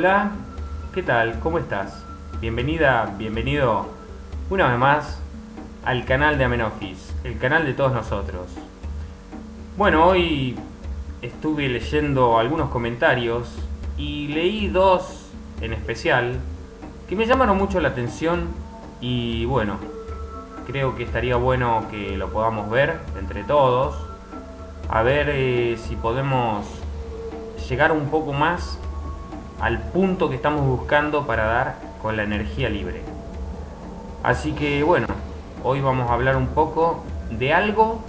Hola, ¿qué tal? ¿Cómo estás? Bienvenida, bienvenido una vez más al canal de Amenofis, el canal de todos nosotros. Bueno, hoy estuve leyendo algunos comentarios y leí dos en especial que me llamaron mucho la atención y bueno, creo que estaría bueno que lo podamos ver entre todos, a ver eh, si podemos llegar un poco más al punto que estamos buscando para dar con la energía libre. Así que bueno, hoy vamos a hablar un poco de algo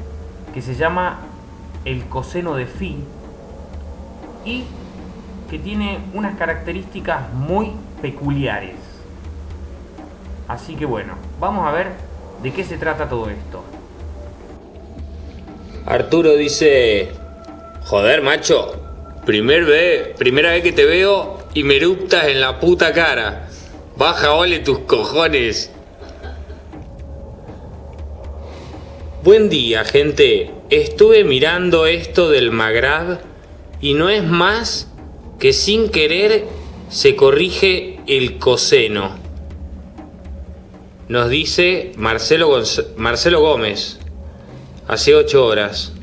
que se llama el coseno de phi y que tiene unas características muy peculiares. Así que bueno, vamos a ver de qué se trata todo esto. Arturo dice, joder macho, primer ve, primera vez que te veo y me eruptas en la puta cara. Baja ole tus cojones. Buen día, gente. Estuve mirando esto del Magrab y no es más que sin querer se corrige el coseno. Nos dice Marcelo, Gómez, hace 8 horas.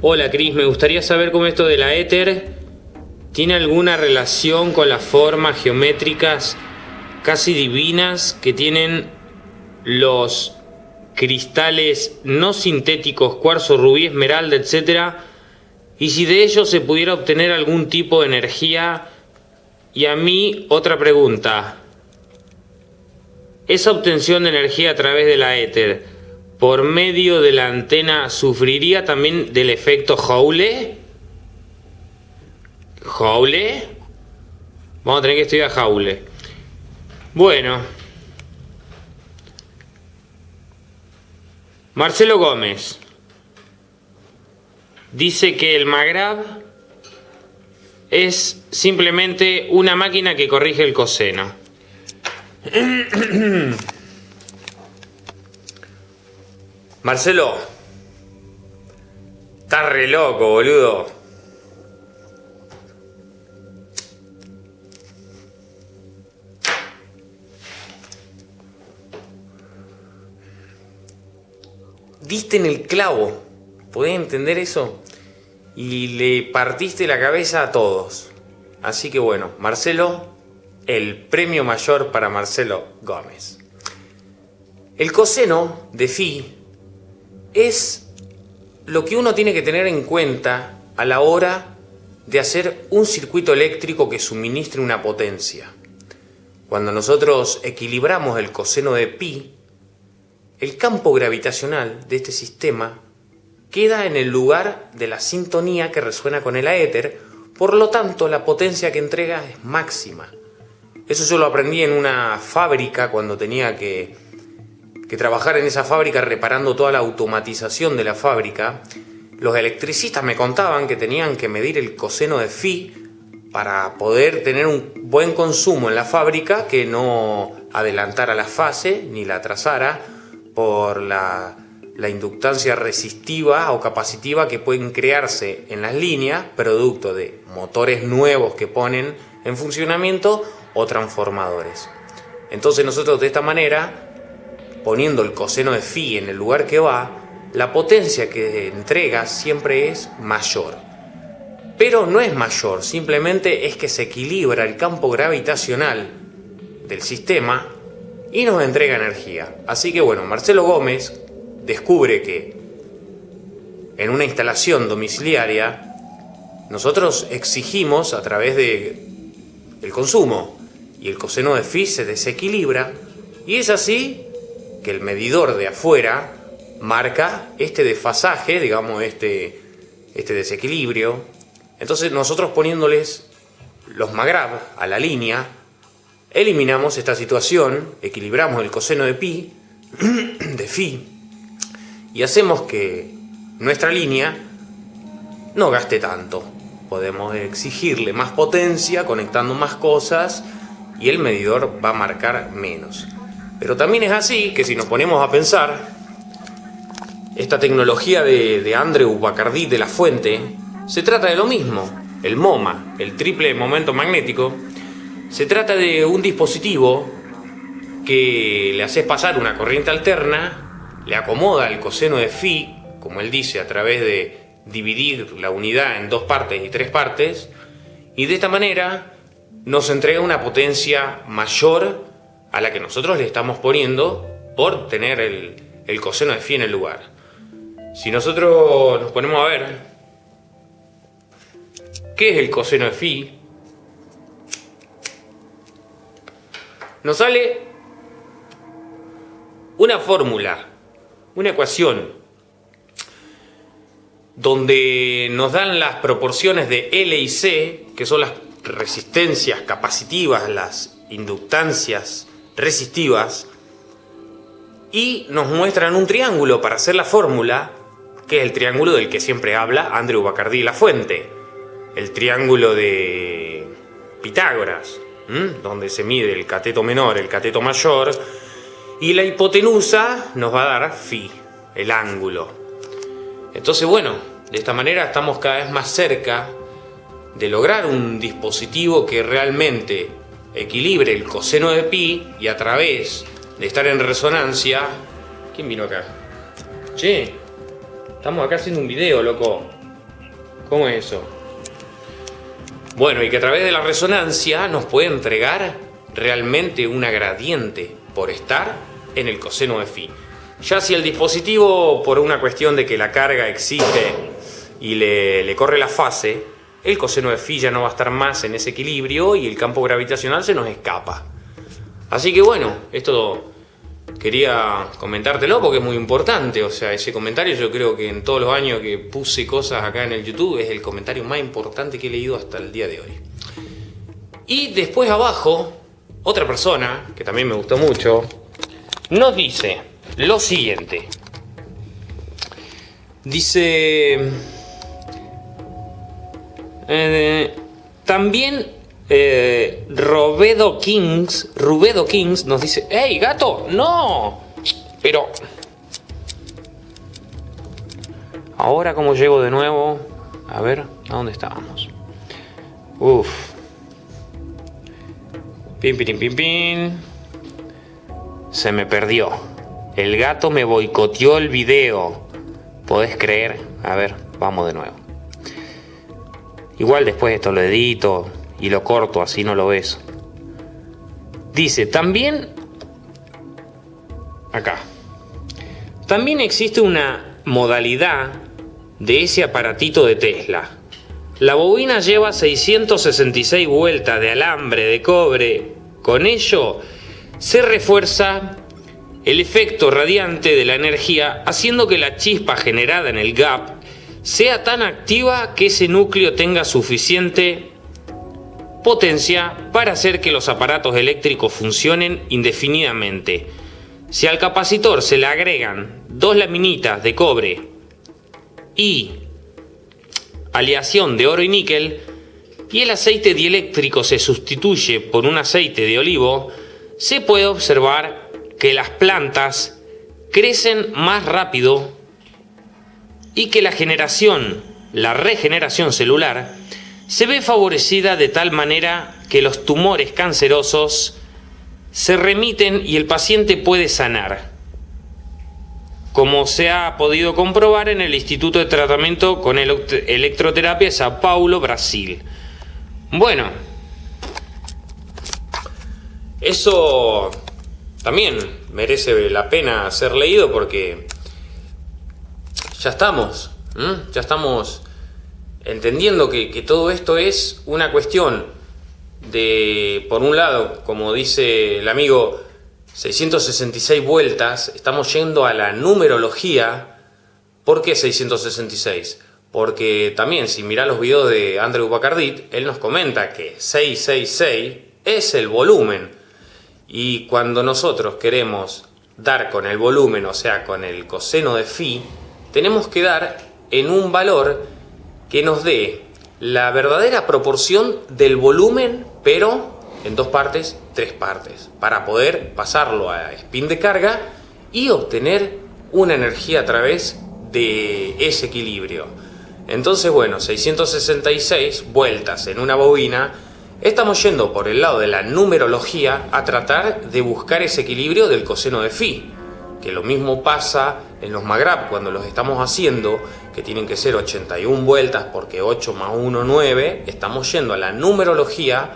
Hola Cris, me gustaría saber cómo esto de la éter tiene alguna relación con las formas geométricas casi divinas que tienen los cristales no sintéticos, cuarzo, rubí, esmeralda, etc. Y si de ellos se pudiera obtener algún tipo de energía. Y a mí otra pregunta. ¿Esa obtención de energía a través de la éter por medio de la antena sufriría también del efecto Joule? ¿Jaule? Vamos a tener que estudiar Jaule. Bueno. Marcelo Gómez dice que el Magrab es simplemente una máquina que corrige el coseno. Marcelo, estás re loco, boludo. Diste en el clavo. ¿Podés entender eso? Y le partiste la cabeza a todos. Así que bueno, Marcelo, el premio mayor para Marcelo Gómez. El coseno de phi es lo que uno tiene que tener en cuenta a la hora de hacer un circuito eléctrico que suministre una potencia. Cuando nosotros equilibramos el coseno de pi, el campo gravitacional de este sistema queda en el lugar de la sintonía que resuena con el aéter, por lo tanto la potencia que entrega es máxima. Eso yo lo aprendí en una fábrica cuando tenía que, que trabajar en esa fábrica reparando toda la automatización de la fábrica. Los electricistas me contaban que tenían que medir el coseno de phi para poder tener un buen consumo en la fábrica que no adelantara la fase ni la atrasara por la, inductancia resistiva o capacitiva que pueden crearse en las líneas, producto de motores nuevos que ponen en funcionamiento o transformadores. Entonces nosotros de esta manera, poniendo el coseno de phi en el lugar que va, la potencia que entrega siempre es mayor. Pero no es mayor, simplemente es que se equilibra el campo gravitacional del sistema y nos entrega energía. Así que bueno, Marcelo Gómez descubre que en una instalación domiciliaria nosotros exigimos a través de el consumo y el coseno de phi se desequilibra y es así que el medidor de afuera marca este desfasaje, digamos este, este desequilibrio. Entonces nosotros poniéndoles los Magrab a la línea Eliminamos esta situación, equilibramos el coseno de pi, de phi, y hacemos que nuestra línea no gaste tanto. Podemos exigirle más potencia conectando más cosas y el medidor va a marcar menos. Pero también es así que si nos ponemos a pensar, esta tecnología de, Andrew Bacardi de la Fuente se trata de lo mismo. el MoMA, el triple momento magnético, se trata de un dispositivo que le haces pasar una corriente alterna, le acomoda el coseno de phi, como él dice, a través de dividir la unidad en dos partes y tres partes, y de esta manera nos entrega una potencia mayor a la que nosotros le estamos poniendo por tener el, el coseno de phi en el lugar. Si nosotros nos ponemos a ver qué es el coseno de phi, nos sale una fórmula, una ecuación, donde nos dan las proporciones de L y C, que son las resistencias capacitivas, las inductancias resistivas, y nos muestran un triángulo para hacer la fórmula, que es el triángulo del que siempre habla Andrew Bacardí La Fuente, el triángulo de Pitágoras, donde se mide el cateto menor, el cateto mayor, y la hipotenusa nos va a dar phi, el ángulo. Entonces, bueno, de esta manera estamos cada vez más cerca de lograr un dispositivo que realmente equilibre el coseno de pi y a través de estar en resonancia... ¿Quién vino acá? Che, estamos acá haciendo un video, loco. ¿Cómo es eso? Bueno, y que a través de la resonancia nos puede entregar realmente una gradiente por estar en el coseno de phi. Ya si el dispositivo, por una cuestión de que la carga existe y le, corre la fase, el coseno de phi ya no va a estar más en ese equilibrio y el campo gravitacional se nos escapa. Así que bueno, esto quería comentártelo porque es muy importante. O sea, ese comentario yo creo que en todos los años que puse cosas acá en el YouTube es el comentario más importante que he leído hasta el día de hoy. Y después abajo, otra persona que también me gustó mucho, nos dice lo siguiente. Dice... Eh, también eh, Robedo Kings, Rubedo Kings nos dice, ¡Hey, gato! ¡No! Pero... Ahora como llego de nuevo... A ver, ¿a dónde estábamos? Uf. Pin, pin, pin, pin se me perdió. El gato me boicoteó el video. ¿Podés creer? A ver, vamos de nuevo. Igual después esto lo edito y lo corto, así no lo ves. Dice, también... Acá. También existe una modalidad de ese aparatito de Tesla. La bobina lleva 666 vueltas de alambre de cobre. Con ello se refuerza el efecto radiante de la energía haciendo que la chispa generada en el gap sea tan activa que ese núcleo tenga suficiente potencia para hacer que los aparatos eléctricos funcionen indefinidamente. Si al capacitor se le agregan dos laminitas de cobre y aleación de oro y níquel y el aceite dieléctrico se sustituye por un aceite de olivo, se puede observar que las plantas crecen más rápido y que la generación, la regeneración celular, se ve favorecida de tal manera que los tumores cancerosos se remiten y el paciente puede sanar, como se ha podido comprobar en el Instituto de Tratamiento con Electroterapia de Sao Paulo, Brasil. Bueno, eso también merece la pena ser leído porque ya estamos, ya estamos entendiendo que, todo esto es una cuestión de, por un lado, como dice el amigo, 666 vueltas, estamos yendo a la numerología. ¿Por qué 666? Porque también, si mirá los videos de Andrew Bacardit, él nos comenta que 666 es el volumen y cuando nosotros queremos dar con el volumen, o sea, con el coseno de phi, tenemos que dar en un valor que nos dé la verdadera proporción del volumen, pero en dos partes, tres partes, para poder pasarlo a spin de carga y obtener una energía a través de ese equilibrio. Entonces, bueno, 666 vueltas en una bobina, estamos yendo por el lado de la numerología a tratar de buscar ese equilibrio del coseno de phi, que lo mismo pasa en los Magrab cuando los estamos haciendo, que tienen que ser 81 vueltas porque 8 más 1, 9, estamos yendo a la numerología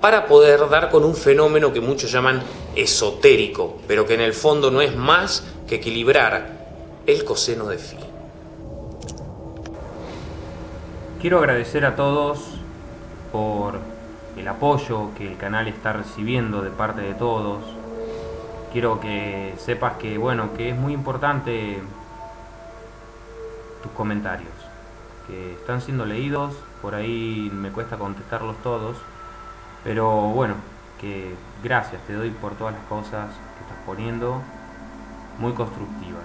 para poder dar con un fenómeno que muchos llaman esotérico, pero que en el fondo no es más que equilibrar el coseno de phi. Quiero agradecer a todos por el apoyo que el canal está recibiendo de parte de todos. Quiero que sepas que, bueno, que es muy importante tus comentarios, que están siendo leídos, por ahí me cuesta contestarlos todos, pero bueno, que gracias te doy por todas las cosas que estás poniendo, muy constructivas.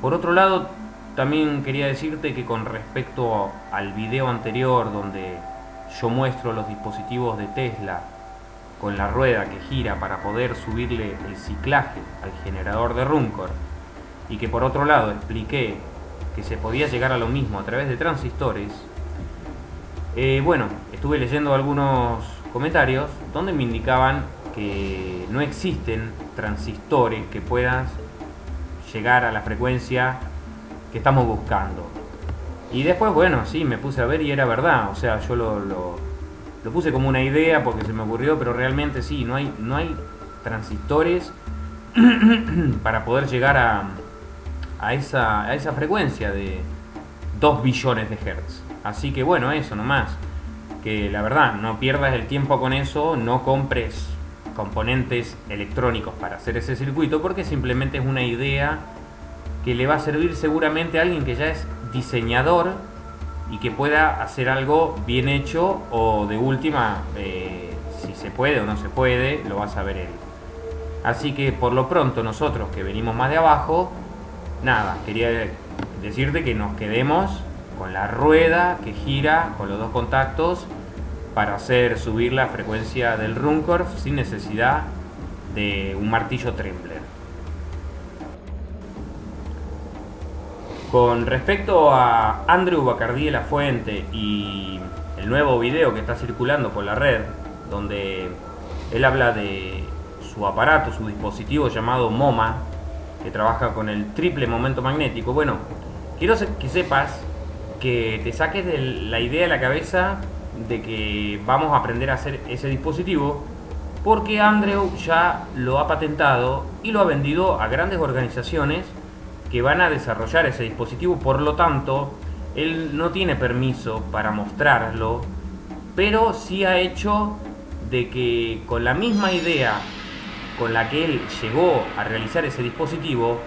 Por otro lado, también quería decirte que con respecto al video anterior donde yo muestro los dispositivos de Tesla con la rueda que gira para poder subirle el ciclaje al generador de Runcor y que por otro lado expliqué que se podía llegar a lo mismo a través de transistores, eh, bueno, estuve leyendo algunos comentarios donde me indicaban que no existen transistores que puedan llegar a la frecuencia que estamos buscando. Y después, bueno, sí, me puse a ver y era verdad. O sea, yo lo, lo, puse como una idea porque se me ocurrió, pero realmente sí, no hay, no hay transistores para poder llegar a, a, esa, a esa frecuencia de 2 billones de hertz. Así que bueno, eso nomás. Que la verdad, no pierdas el tiempo con eso, no compres componentes electrónicos para hacer ese circuito porque simplemente es una idea que le va a servir seguramente a alguien que ya es diseñador y que pueda hacer algo bien hecho o de última, eh, si se puede o no se puede, lo va a saber él. Así que por lo pronto nosotros que venimos más de abajo, nada, quería decirte que nos quedemos con la rueda que gira con los dos contactos para hacer subir la frecuencia del Runcorf sin necesidad de un martillo Trembler. Con respecto a Andrew Bacardí de la Fuente y el nuevo video que está circulando por la red, donde él habla de su aparato, su dispositivo llamado MoMA, que trabaja con el triple momento magnético, bueno, quiero que sepas que te saques de la idea de la cabeza de que vamos a aprender a hacer ese dispositivo porque Andrew ya lo ha patentado y lo ha vendido a grandes organizaciones que van a desarrollar ese dispositivo, por lo tanto, él no tiene permiso para mostrarlo, pero sí ha hecho de que con la misma idea con la que él llegó a realizar ese dispositivo,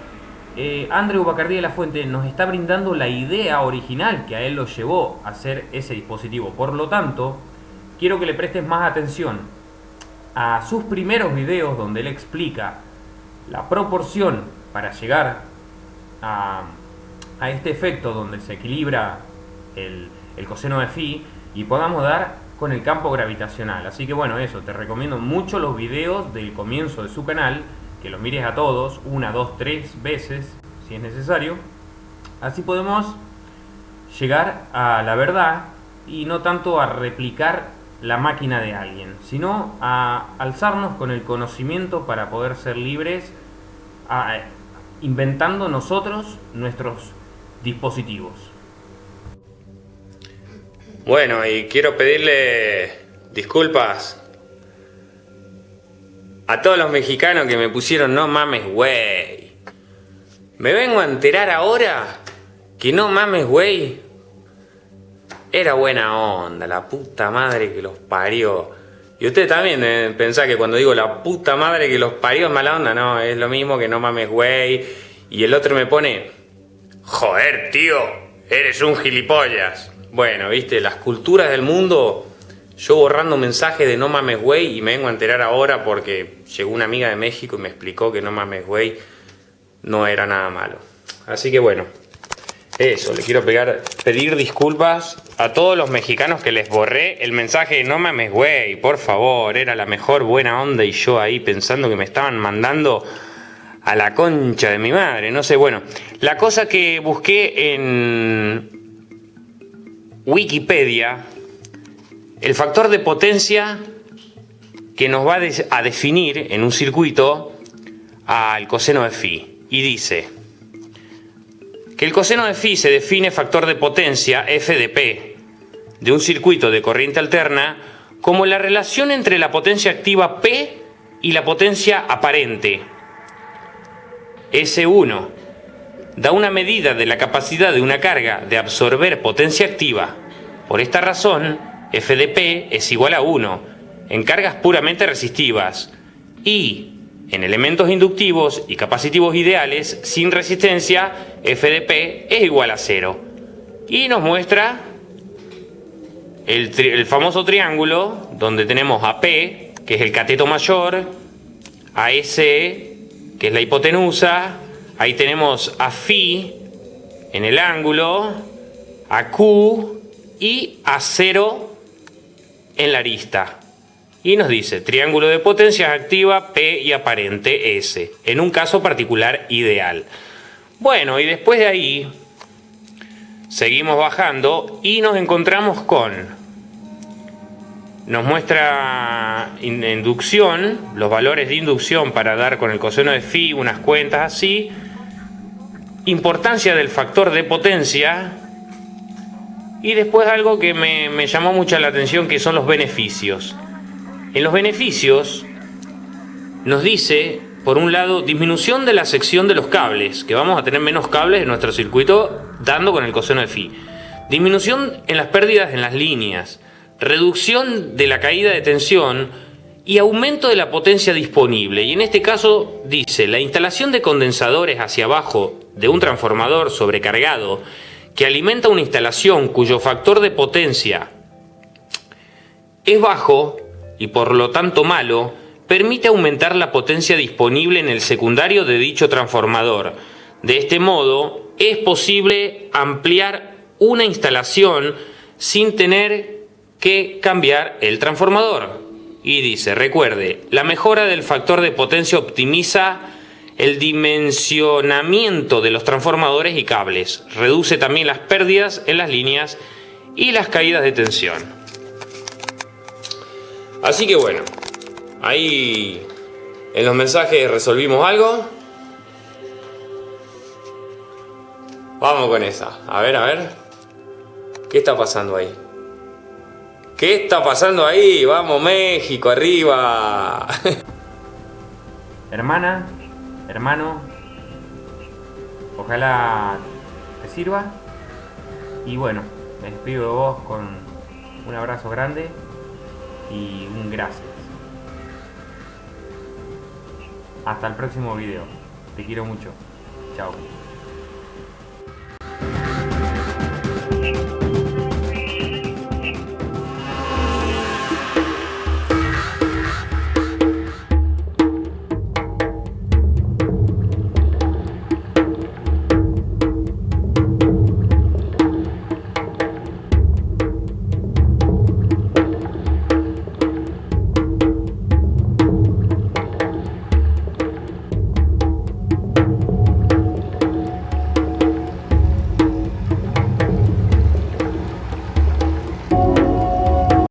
eh, Andrew Bacardí de la Fuente nos está brindando la idea original que a él lo llevó a hacer ese dispositivo. Por lo tanto, quiero que le prestes más atención a sus primeros videos donde él explica la proporción para llegar a, este efecto donde se equilibra el, el coseno de phi y podamos dar con el campo gravitacional. Así que bueno, eso, te recomiendo mucho los videos del comienzo de su canal, que los mires a todos, una, dos, tres veces, si es necesario. Así podemos llegar a la verdad y no tanto a replicar la máquina de alguien, sino a alzarnos con el conocimiento para poder ser libres, a, inventando nosotros nuestros dispositivos. Bueno, y quiero pedirle disculpas a todos los mexicanos que me pusieron no mames, güey. Me vengo a enterar ahora que no mames, güey. Era buena onda, la puta madre que los parió. Y usted también eh, pensá que cuando digo la puta madre que los parió es mala onda, no, es lo mismo que no mames, güey. Y el otro me pone, joder, tío, eres un gilipollas. Bueno, viste, las culturas del mundo, yo borrando mensajes de no mames, güey, y me vengo a enterar ahora porque llegó una amiga de México y me explicó que no mames, güey, no era nada malo. Así que bueno, eso, le quiero pegar, pedir disculpas a todos los mexicanos que les borré el mensaje de no mames, güey, por favor, era la mejor buena onda y yo ahí pensando que me estaban mandando a la concha de mi madre, no sé, bueno, la cosa que busqué en, Wikipedia el factor de potencia que nos va a definir en un circuito al coseno de phi. Y dice que el coseno de phi se define factor de potencia f de p de un circuito de corriente alterna como la relación entre la potencia activa P y la potencia aparente S1 da una medida de la capacidad de una carga de absorber potencia activa. Por esta razón, F de P es igual a 1 en cargas puramente resistivas y en elementos inductivos y capacitivos ideales sin resistencia, F de P es igual a 0. Y nos muestra el, famoso triángulo donde tenemos a P, que es el cateto mayor, a S, que es la hipotenusa, ahí tenemos a Φ en el ángulo, a Q y a 0 en la arista. Y nos dice triángulo de potencia activa P y aparente S, en un caso particular ideal. Bueno, y después de ahí seguimos bajando y nos encontramos con nos muestra inducción, los valores de inducción para dar con el coseno de phi, unas cuentas así, importancia del factor de potencia y después algo que me, me llamó mucho la atención que son los beneficios. En los beneficios nos dice, por un lado, disminución de la sección de los cables, que vamos a tener menos cables en nuestro circuito dando con el coseno de phi. Disminución en las pérdidas en las líneas reducción de la caída de tensión y aumento de la potencia disponible. Y en este caso dice, la instalación de condensadores hacia abajo de un transformador sobrecargado que alimenta una instalación cuyo factor de potencia es bajo y por lo tanto malo, permite aumentar la potencia disponible en el secundario de dicho transformador. De este modo, es posible ampliar una instalación sin tener que cambiar el transformador. Y dice, recuerde, la mejora del factor de potencia optimiza el dimensionamiento de los transformadores y cables, reduce también las pérdidas en las líneas y las caídas de tensión. Así que bueno, ahí en los mensajes resolvimos algo. Vamos con esa. A ver, a ver. ¿Qué está pasando ahí? ¿Qué está pasando ahí? Vamos México, arriba. Hermana, hermano, ojalá te sirva. Y bueno, me despido de vos con un abrazo grande y un gracias. Hasta el próximo video. Te quiero mucho. Chao.